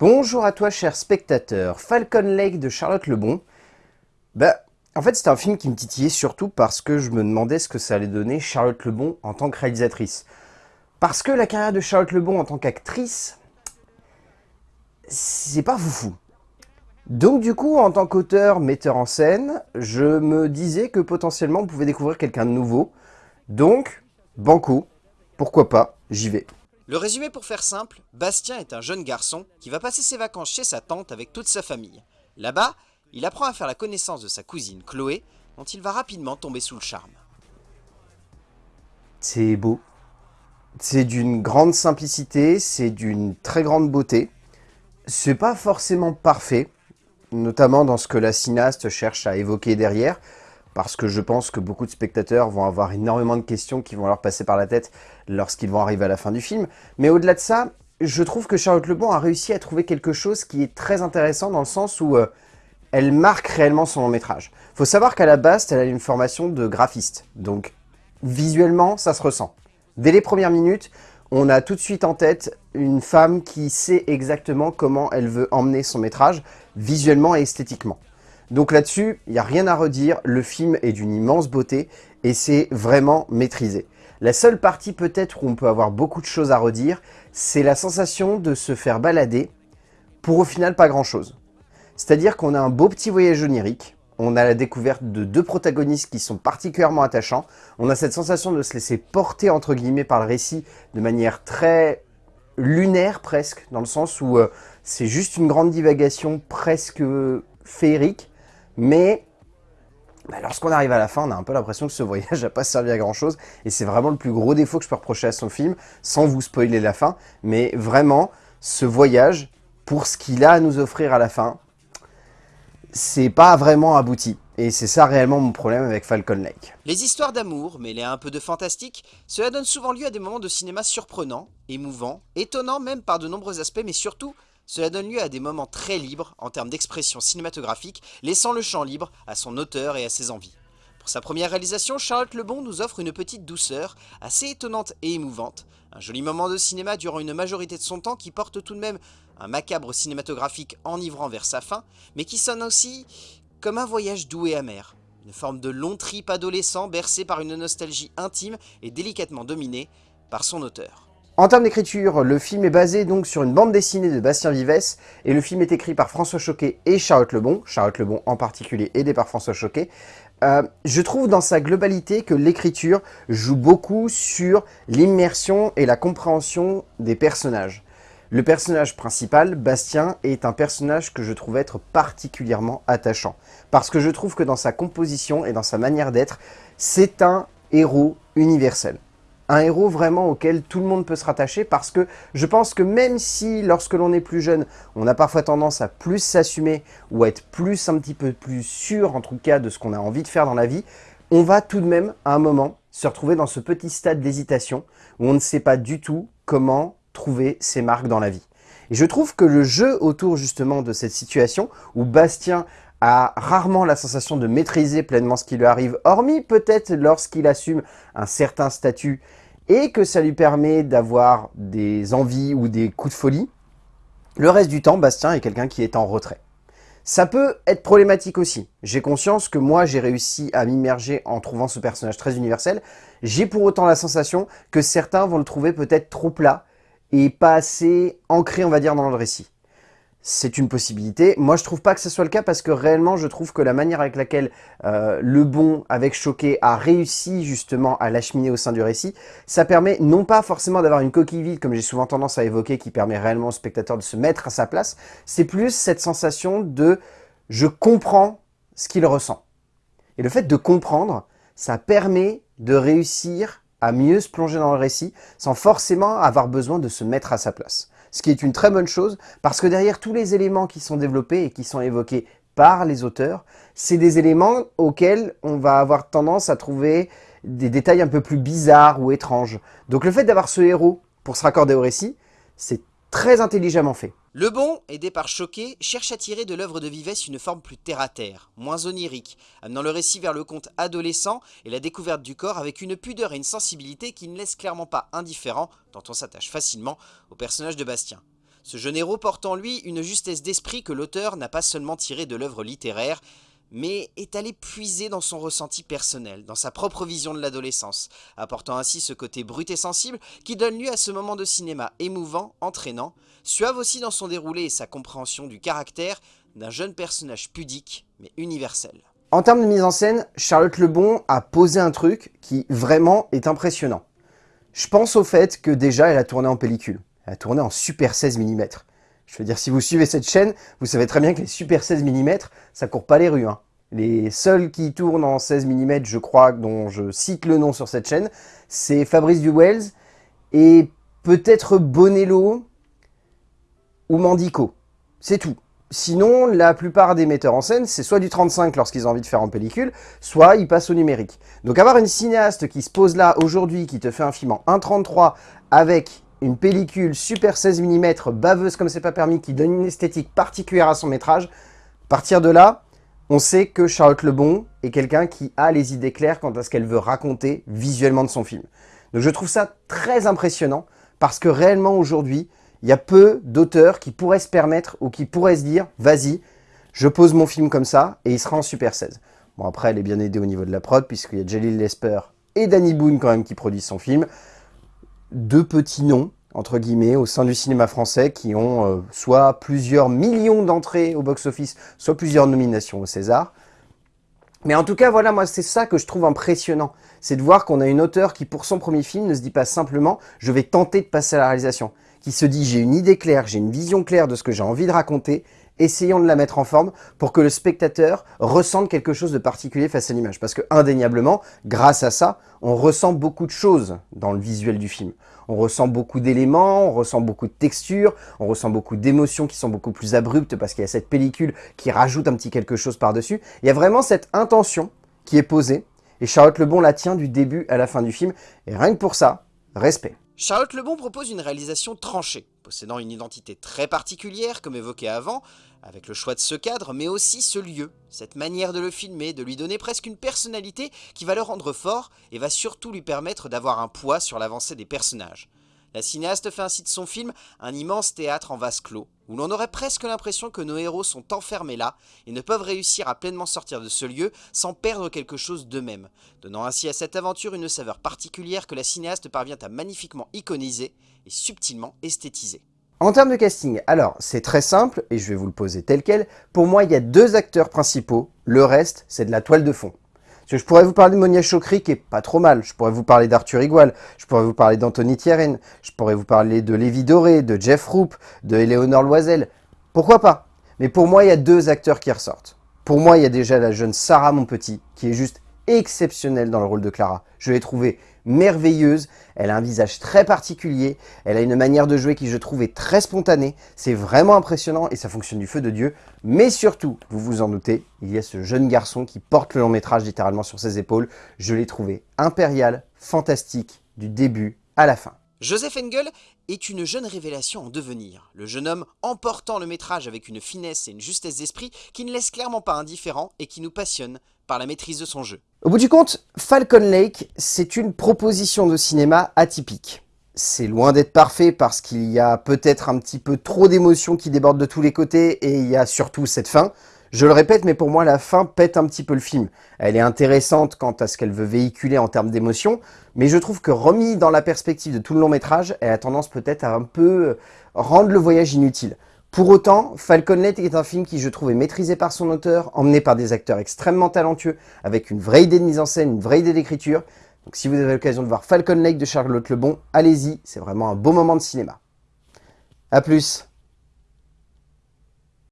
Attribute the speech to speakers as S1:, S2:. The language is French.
S1: Bonjour à toi cher spectateur, Falcon Lake de Charlotte Lebon. Bah, en fait c'était un film qui me titillait surtout parce que je me demandais ce que ça allait donner Charlotte Lebon en tant que réalisatrice. Parce que la carrière de Charlotte Lebon en tant qu'actrice, c'est pas foufou. Donc du coup, en tant qu'auteur, metteur en scène, je me disais que potentiellement on pouvait découvrir quelqu'un de nouveau. Donc, banco, pourquoi pas, j'y vais.
S2: Le résumé pour faire simple, Bastien est un jeune garçon qui va passer ses vacances chez sa tante avec toute sa famille. Là-bas, il apprend à faire la connaissance de sa cousine Chloé, dont il va rapidement tomber sous le charme.
S1: C'est beau. C'est d'une grande simplicité, c'est d'une très grande beauté. C'est pas forcément parfait, notamment dans ce que la cinéaste cherche à évoquer derrière, parce que je pense que beaucoup de spectateurs vont avoir énormément de questions qui vont leur passer par la tête lorsqu'ils vont arriver à la fin du film. Mais au-delà de ça, je trouve que Charlotte Lebon a réussi à trouver quelque chose qui est très intéressant dans le sens où euh, elle marque réellement son long métrage. faut savoir qu'à la base, elle a une formation de graphiste, donc visuellement, ça se ressent. Dès les premières minutes, on a tout de suite en tête une femme qui sait exactement comment elle veut emmener son métrage, visuellement et esthétiquement. Donc là-dessus, il n'y a rien à redire, le film est d'une immense beauté et c'est vraiment maîtrisé. La seule partie peut-être où on peut avoir beaucoup de choses à redire, c'est la sensation de se faire balader pour au final pas grand-chose. C'est-à-dire qu'on a un beau petit voyage onirique, on a la découverte de deux protagonistes qui sont particulièrement attachants, on a cette sensation de se laisser porter entre guillemets par le récit de manière très lunaire presque, dans le sens où euh, c'est juste une grande divagation presque féerique, mais bah, lorsqu'on arrive à la fin, on a un peu l'impression que ce voyage n'a pas servi à grand chose. Et c'est vraiment le plus gros défaut que je peux reprocher à son film, sans vous spoiler la fin. Mais vraiment, ce voyage, pour ce qu'il a à nous offrir à la fin, c'est pas vraiment abouti. Et c'est ça réellement mon problème avec Falcon Lake.
S2: Les histoires d'amour, mêlées à un peu de fantastique, cela donne souvent lieu à des moments de cinéma surprenants, émouvants, étonnants même par de nombreux aspects, mais surtout cela donne lieu à des moments très libres en termes d'expression cinématographique, laissant le champ libre à son auteur et à ses envies. Pour sa première réalisation, Charlotte Lebon nous offre une petite douceur, assez étonnante et émouvante, un joli moment de cinéma durant une majorité de son temps qui porte tout de même un macabre cinématographique enivrant vers sa fin, mais qui sonne aussi comme un voyage doux et amer, une forme de long trip adolescent bercé par une nostalgie intime et délicatement dominée par son auteur.
S1: En termes d'écriture, le film est basé donc sur une bande dessinée de Bastien Vives et le film est écrit par François Choquet et Charlotte Lebon, Charlotte Lebon en particulier aidé par François Choquet. Euh, je trouve dans sa globalité que l'écriture joue beaucoup sur l'immersion et la compréhension des personnages. Le personnage principal, Bastien, est un personnage que je trouve être particulièrement attachant. Parce que je trouve que dans sa composition et dans sa manière d'être, c'est un héros universel un héros vraiment auquel tout le monde peut se rattacher parce que je pense que même si lorsque l'on est plus jeune, on a parfois tendance à plus s'assumer ou à être plus un petit peu plus sûr en tout cas de ce qu'on a envie de faire dans la vie, on va tout de même à un moment se retrouver dans ce petit stade d'hésitation où on ne sait pas du tout comment trouver ses marques dans la vie. Et je trouve que le jeu autour justement de cette situation où Bastien a rarement la sensation de maîtriser pleinement ce qui lui arrive, hormis peut-être lorsqu'il assume un certain statut et que ça lui permet d'avoir des envies ou des coups de folie. Le reste du temps, Bastien est quelqu'un qui est en retrait. Ça peut être problématique aussi. J'ai conscience que moi, j'ai réussi à m'immerger en trouvant ce personnage très universel. J'ai pour autant la sensation que certains vont le trouver peut-être trop plat et pas assez ancré, on va dire, dans le récit c'est une possibilité. Moi, je trouve pas que ce soit le cas parce que réellement, je trouve que la manière avec laquelle euh, le bon avec Choqué a réussi justement à l'acheminer au sein du récit, ça permet non pas forcément d'avoir une coquille vide, comme j'ai souvent tendance à évoquer, qui permet réellement au spectateur de se mettre à sa place, c'est plus cette sensation de « je comprends ce qu'il ressent ». Et le fait de comprendre, ça permet de réussir à mieux se plonger dans le récit sans forcément avoir besoin de se mettre à sa place ce qui est une très bonne chose, parce que derrière tous les éléments qui sont développés et qui sont évoqués par les auteurs, c'est des éléments auxquels on va avoir tendance à trouver des détails un peu plus bizarres ou étranges. Donc le fait d'avoir ce héros pour se raccorder au récit, c'est très intelligemment fait.
S2: Le bon, aidé par Choquet, cherche à tirer de l'œuvre de Vivès une forme plus terre-à-terre, moins onirique, amenant le récit vers le conte adolescent et la découverte du corps avec une pudeur et une sensibilité qui ne laissent clairement pas indifférent, tant on s'attache facilement au personnage de Bastien. Ce jeune héros porte en lui une justesse d'esprit que l'auteur n'a pas seulement tirée de l'œuvre littéraire, mais est allé puiser dans son ressenti personnel, dans sa propre vision de l'adolescence, apportant ainsi ce côté brut et sensible qui donne lieu à ce moment de cinéma émouvant, entraînant, suave aussi dans son déroulé et sa compréhension du caractère d'un jeune personnage pudique mais universel.
S1: En termes de mise en scène, Charlotte Lebon a posé un truc qui vraiment est impressionnant. Je pense au fait que déjà elle a tourné en pellicule. Elle a tourné en Super 16 mm. Je veux dire, si vous suivez cette chaîne, vous savez très bien que les Super 16 mm, ça court pas les rues. Hein. Les seuls qui tournent en 16 mm, je crois, dont je cite le nom sur cette chaîne, c'est Fabrice Duwells et peut-être Bonello ou Mandico. C'est tout. Sinon, la plupart des metteurs en scène, c'est soit du 35 lorsqu'ils ont envie de faire en pellicule, soit ils passent au numérique. Donc avoir une cinéaste qui se pose là aujourd'hui, qui te fait un film en 1.33 avec une pellicule super 16 mm, baveuse comme c'est pas permis, qui donne une esthétique particulière à son métrage, à partir de là, on sait que Charlotte Lebon est quelqu'un qui a les idées claires quant à ce qu'elle veut raconter visuellement de son film. Donc je trouve ça très impressionnant, parce que réellement aujourd'hui, il y a peu d'auteurs qui pourraient se permettre ou qui pourraient se dire « Vas-y, je pose mon film comme ça et il sera en Super 16 ». Bon après, elle est bien aidée au niveau de la prod, puisqu'il y a Jalil Lesper et Danny Boone quand même qui produisent son film deux petits noms, entre guillemets, au sein du cinéma français qui ont euh, soit plusieurs millions d'entrées au box-office, soit plusieurs nominations au César. Mais en tout cas, voilà, moi, c'est ça que je trouve impressionnant. C'est de voir qu'on a une auteure qui, pour son premier film, ne se dit pas simplement « je vais tenter de passer à la réalisation », qui se dit « j'ai une idée claire, j'ai une vision claire de ce que j'ai envie de raconter, essayons de la mettre en forme pour que le spectateur ressente quelque chose de particulier face à l'image. Parce que indéniablement, grâce à ça, on ressent beaucoup de choses dans le visuel du film. On ressent beaucoup d'éléments, on ressent beaucoup de textures, on ressent beaucoup d'émotions qui sont beaucoup plus abruptes parce qu'il y a cette pellicule qui rajoute un petit quelque chose par-dessus. Il y a vraiment cette intention qui est posée et Charlotte Lebon la tient du début à la fin du film. Et rien que pour ça, respect.
S2: Charlotte Lebon propose une réalisation tranchée, possédant une identité très particulière, comme évoqué avant, avec le choix de ce cadre, mais aussi ce lieu, cette manière de le filmer, de lui donner presque une personnalité qui va le rendre fort et va surtout lui permettre d'avoir un poids sur l'avancée des personnages. La cinéaste fait ainsi de son film un immense théâtre en vase clos, où l'on aurait presque l'impression que nos héros sont enfermés là et ne peuvent réussir à pleinement sortir de ce lieu sans perdre quelque chose d'eux-mêmes, donnant ainsi à cette aventure une saveur particulière que la cinéaste parvient à magnifiquement iconiser et subtilement esthétiser.
S1: En termes de casting, alors c'est très simple et je vais vous le poser tel quel. Pour moi, il y a deux acteurs principaux, le reste c'est de la toile de fond. Je pourrais vous parler de Monia Chokri qui est pas trop mal. Je pourrais vous parler d'Arthur Igual. Je pourrais vous parler d'Anthony Thierry. Je pourrais vous parler de Lévi Doré, de Jeff Roop, de Éléonore Loisel. Pourquoi pas? Mais pour moi, il y a deux acteurs qui ressortent. Pour moi, il y a déjà la jeune Sarah Monpetit qui est juste exceptionnelle dans le rôle de Clara. Je l'ai trouvée merveilleuse, elle a un visage très particulier, elle a une manière de jouer qui je trouve est très spontanée, c'est vraiment impressionnant et ça fonctionne du feu de Dieu, mais surtout, vous vous en doutez, il y a ce jeune garçon qui porte le long métrage littéralement sur ses épaules, je l'ai trouvé impérial, fantastique, du début à la fin.
S2: Joseph Engel est une jeune révélation en devenir. Le jeune homme emportant le métrage avec une finesse et une justesse d'esprit qui ne laisse clairement pas indifférent et qui nous passionne par la maîtrise de son jeu.
S1: Au bout du compte, Falcon Lake, c'est une proposition de cinéma atypique. C'est loin d'être parfait parce qu'il y a peut-être un petit peu trop d'émotions qui débordent de tous les côtés et il y a surtout cette fin. Je le répète, mais pour moi, la fin pète un petit peu le film. Elle est intéressante quant à ce qu'elle veut véhiculer en termes d'émotion, mais je trouve que remis dans la perspective de tout le long métrage, elle a tendance peut-être à un peu rendre le voyage inutile. Pour autant, Falcon Lake est un film qui, je trouve, est maîtrisé par son auteur, emmené par des acteurs extrêmement talentueux, avec une vraie idée de mise en scène, une vraie idée d'écriture. Donc si vous avez l'occasion de voir Falcon Lake de Charlotte Lebon, allez-y, c'est vraiment un beau moment de cinéma. A plus